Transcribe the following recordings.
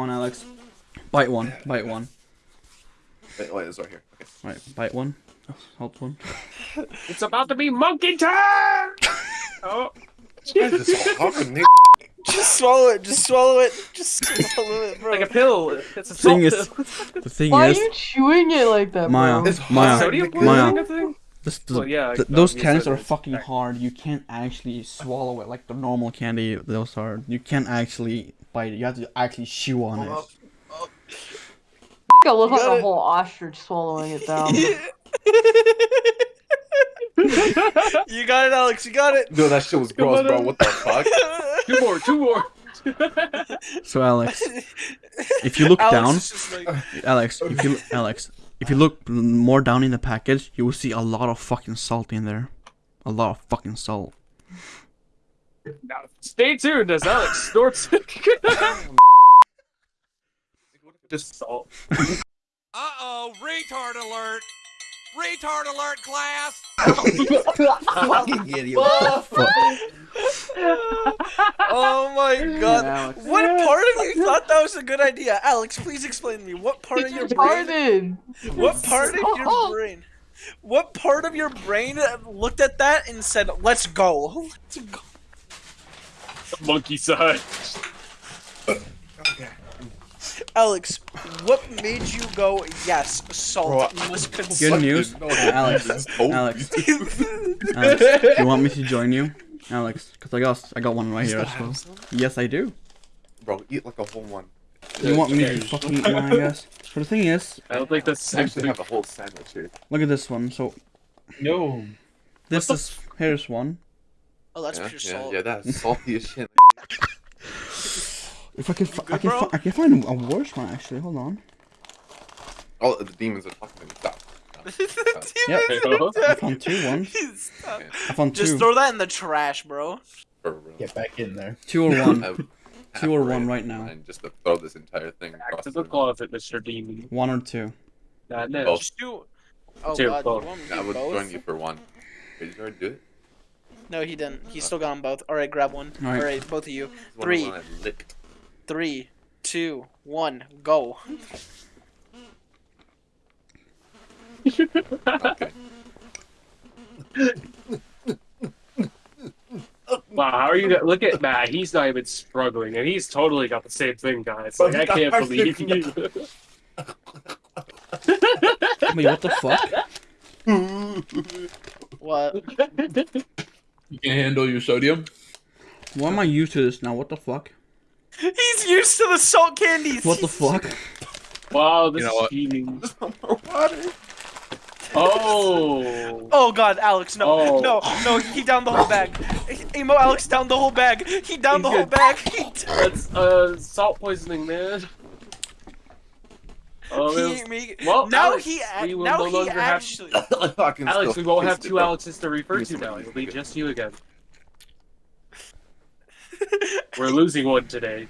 on, Alex. Bite one. Bite one. Wait, wait, it's right here. Okay. Right, bite one. Hold one. It's about to be monkey time! oh. This is fucking Nick. Just swallow it. Just swallow it. Just swallow it, bro. Like a pill. It's a Thing is, pill. the thing Why are you chewing it like that, Maya, bro? It's Maya. Sodium Maya. poisoning, this, this, Well, yeah, th- those you candies said are fucking hard. You can't actually swallow it like the normal candy. Those are. You can't actually bite it. You have to actually chew on it. I think I look You like a whole ostrich swallowing it down. you got it, Alex. You got it. Dude, that shit was gross, bro. What the fuck? Two more, two more. So Alex, if you look Alex down, like, Alex, if you Alex, if you look more down in the package, you will see a lot of fucking salt in there. A lot of fucking salt. Now, stay tuned as Alex snorts. Just salt. Uh-oh, retard alert! Retard alert, class! fucking idiot. oh my god. Alex. What part of you thought that was a good idea? Alex, please explain to me. What part of your brain? Retarded. What part of your brain? What part of your brain looked at that and said, "Let's go"? Let's go. Monkey side. Okay. Alex, what made you go? Yes, salt Bro, must Good news, No, Alex. this. Alex. Alex, do you want me to join you, Alex? Cause I got I got one right here as well. Yes, I do. Bro, eat like a whole one. You want me to fucking eat one, I guess. But the thing is, I don't think that's I actually actually. have a whole sandwich here. look at this one. So No. this is here's one. Oh, that's yeah, pure yeah, salt. yeah, that's salty as shit. If I can, fi- I can, I can find a worse one actually. Hold on. Oh, the demons are fucking stop. Yep. Hey-ho. I found two ones. I found two. Just throw that in the trash, bro. Get back in there. Two or one. I would have Two or one right now. And just to throw this entire thing Back to the closet, Mr. Demon. One or two. Nah, no. Both. Just do. Oh Two, god, both. you want me I do would both? join you for one. Wait, did you already do it? No, he didn't. He still got them both. All right, grab one. All All right. right, both of you. This is one Three. of the one I licked. Three, two, one, go. Okay. Wow, how are you? Gonna, look at Matt. He's not even struggling, and he's totally got the same thing, guys. Like I can't believe you. Wait, what the fuck? What? You can handle your sodium. Why am I used to this now? What the fuck? He's used to the salt candies. What the fuck? wow, this You know is what? cheating. More water. Oh. Oh god, Alex, no, Oh. no, no, he downed the whole bag. Emo Alex downed the whole bag. He downed the He's whole good. bag. He, That's uh salt poisoning, man. Oh, he, man. me, Well, now Alex, he, a- we will now no he longer have- actually. Alex, still we won't have two. Alexes to refer to me now. It'll be just you again. We're losing one today.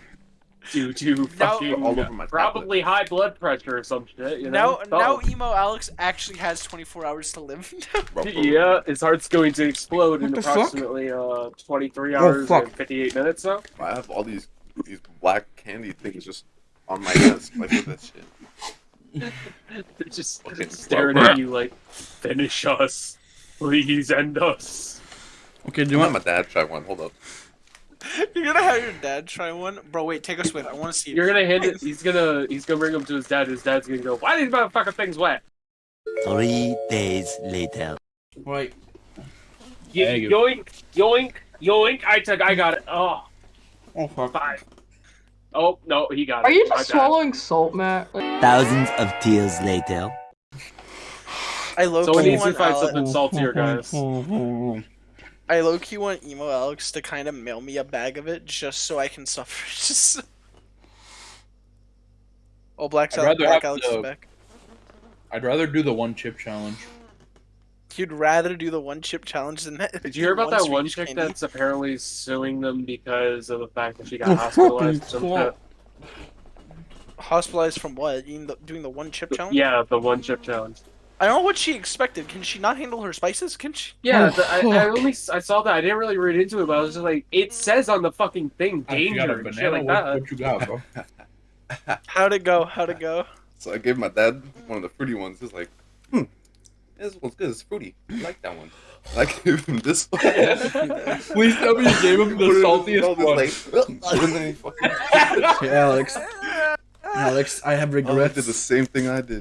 Due to Now- fucking All over my probably high blood pressure or some shit. You know? Now, now, Oh. emo Alex actually has 24 hours to live. Yeah, his heart's going to explode in What the fuck? approximately uh 23 Oh, hours fuck. and 58 minutes. now. I have all these these black candy things just on my desk. Like look at that shit. they're just Fucking staring slow. at you like, finish us, please end us. Okay, do You you want want? my dad try one? Hold up. You're gonna have your dad try one, bro. Wait, take us with. I want to see. You're gonna hand it. He's gonna he's gonna bring him to his dad. His dad's gonna go, why are these motherfucking things wet? Three days later. Right. Yo- Thank you. yoink, yoink, yoink. I took. I got it. Oh, Oh fuck. five. Oh no, he got it. Are you My just bad. swallowing salt, Matt? Like, Thousands of tears later. I low So we key need to find something saltier, guys. I low key want emo Alex to kind of mail me a bag of it just so I can suffer. Just. Oh, Black, I'd Sal- rather Black have Alex is back. I'd rather do the one chip challenge. You'd rather do the one chip challenge than that. Did you hear about that one Swedish chick candy? that's apparently suing them because of the fact that she got Oh, hospitalized? fucking Some fuck. shit? hospitalized from what? Eating the, doing the one chip challenge? Yeah, the one chip challenge. I don't know what she expected. Can she not handle her spices? Can she? Yeah, Oh, the, I, I only s- I saw that. I didn't really read into it, but I was just like, it says on the fucking thing If you got a danger and shit banana, like what, that. what you got, bro? How'd it go? How'd it go? So I gave my dad one of the fruity ones. He's like, hmm, this one's good. It's fruity. I like that one. I gave him this one. Please tell me you gave him the saltiest one. Like, and then he fucking Hey, Alex. Alex, I have he regrets. did the same thing I did.